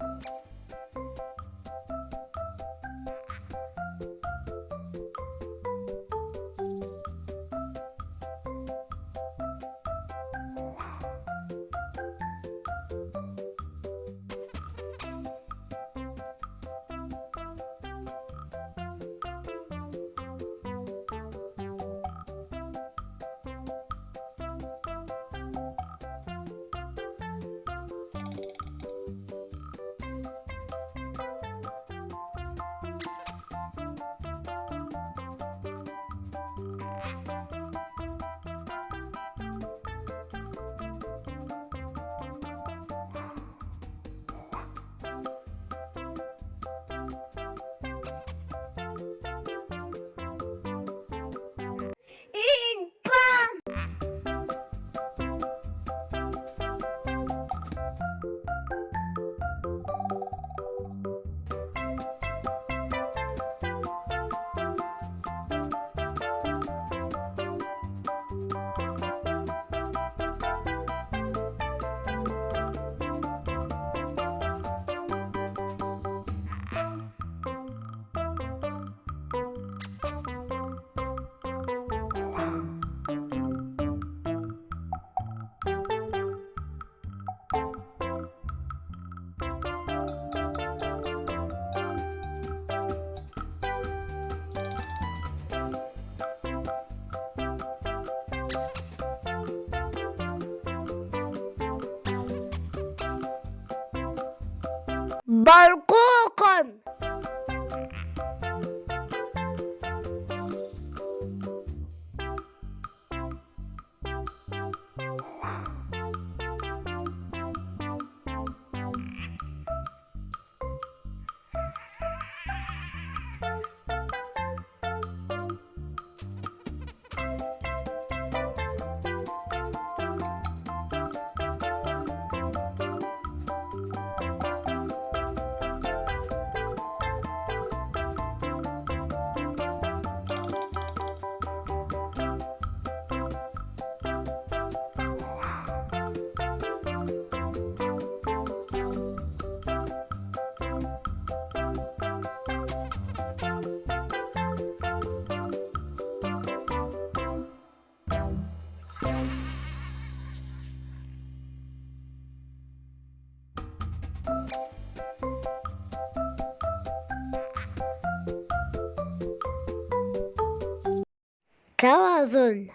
Música 넓고 توازن.